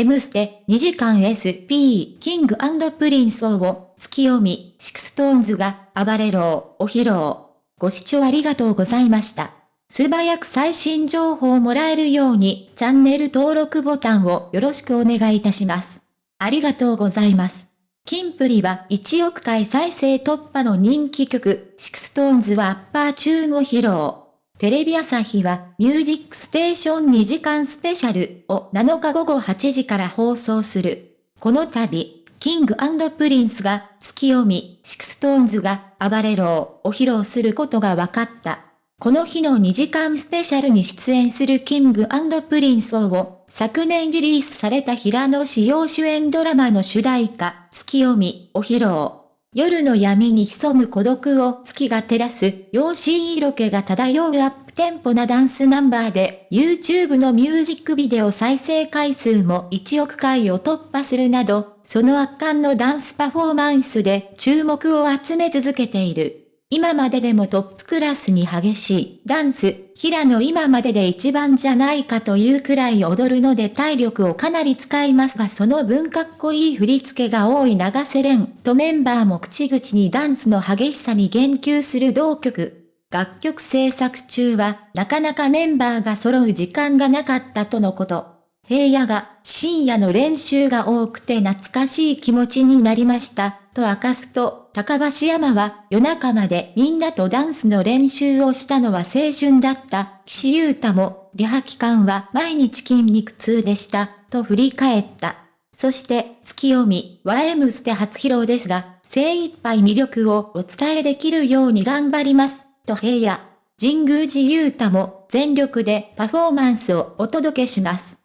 M ステ2時間 SP キングプリンスをツキヨミ、シクストーンズが暴れろを披露。ご視聴ありがとうございました。素早く最新情報をもらえるようにチャンネル登録ボタンをよろしくお願いいたします。ありがとうございます。キンプリは1億回再生突破の人気曲、シクストーンズはアッパーチューンを披露。テレビ朝日はミュージックステーション2時間スペシャルを7日午後8時から放送する。この度、キングプリンスがツキヨミ、シクストーンズが暴れろを披露することが分かった。この日の2時間スペシャルに出演するキングプリンスを昨年リリースされた平野紫耀主演ドラマの主題歌、ツキヨミを披露。夜の闇に潜む孤独を月が照らす、妖しい色気が漂うアップテンポなダンスナンバーで、YouTube のミュージックビデオ再生回数も1億回を突破するなど、その圧巻のダンスパフォーマンスで注目を集め続けている。今まででもトップクラスに激しいダンス、平野今までで一番じゃないかというくらい踊るので体力をかなり使いますがその分かっこいい振り付けが多い長瀬廉とメンバーも口々にダンスの激しさに言及する同曲。楽曲制作中はなかなかメンバーが揃う時間がなかったとのこと。平野が深夜の練習が多くて懐かしい気持ちになりました、と明かすと、高橋山は夜中までみんなとダンスの練習をしたのは青春だった、岸優太も、リハ期間は毎日筋肉痛でした、と振り返った。そして、ツキヨミ、は M ステ初披露ですが、精一杯魅力をお伝えできるように頑張ります、と平野。神宮寺勇太も全力でパフォーマンスをお届けします。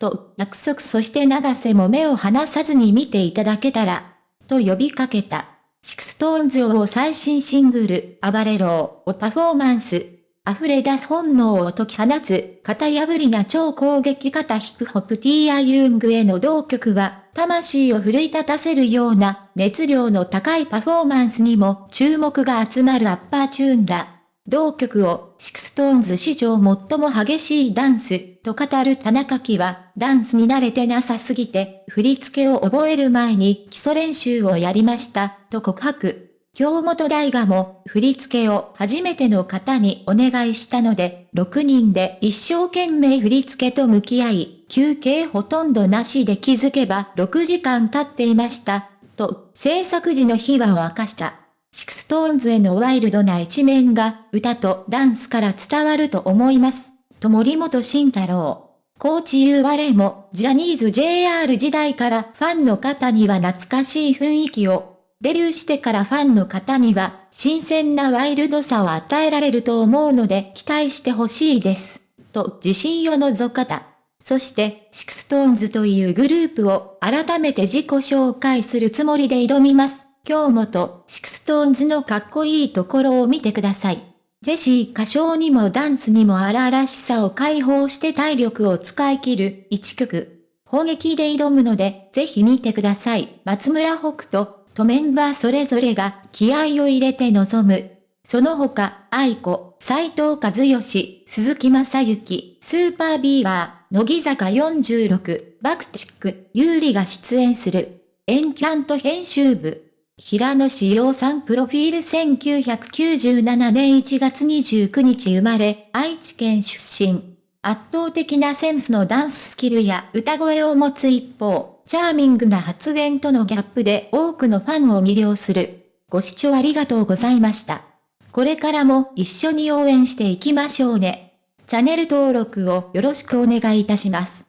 と約束そして永瀬も目を離さずに見ていただけたら、と呼びかけた。シクストーンズを最新シングル、暴れろをパフォーマンス。溢れ出す本能を解き放つ、型破りな超攻撃型ヒップホップティーアユングへの同曲は、魂を奮い立たせるような熱量の高いパフォーマンスにも注目が集まるアッパーチューンだ。同曲を、シクストーンズ史上最も激しいダンス、と語る田中樹は、ダンスに慣れてなさすぎて、振り付けを覚える前に基礎練習をやりました、と告白。京本大我も、振り付けを初めての方にお願いしたので、6人で一生懸命振り付けと向き合い、休憩ほとんどなしで気づけば6時間経っていました、と、制作時の秘話を明かした。シクストーンズへのワイルドな一面が歌とダンスから伝わると思います。と森本慎太郎。コーチ言われも、ジャニーズ JR 時代からファンの方には懐かしい雰囲気を、デビューしてからファンの方には新鮮なワイルドさを与えられると思うので期待してほしいです。と自信を覗かせた。そして、シクストーンズというグループを改めて自己紹介するつもりで挑みます。今日もと、シクストーンズのかっこいいところを見てください。ジェシー歌唱にもダンスにも荒々しさを解放して体力を使い切る1曲。砲撃で挑むので、ぜひ見てください。松村北斗とメンバーそれぞれが気合を入れて臨む。その他、愛子、斎藤和義、鈴木正幸、スーパービーバー、乃木坂46、バクチック、有利が出演する。エンキャント編集部。平野志陽さんプロフィール1997年1月29日生まれ、愛知県出身。圧倒的なセンスのダンススキルや歌声を持つ一方、チャーミングな発言とのギャップで多くのファンを魅了する。ご視聴ありがとうございました。これからも一緒に応援していきましょうね。チャンネル登録をよろしくお願いいたします。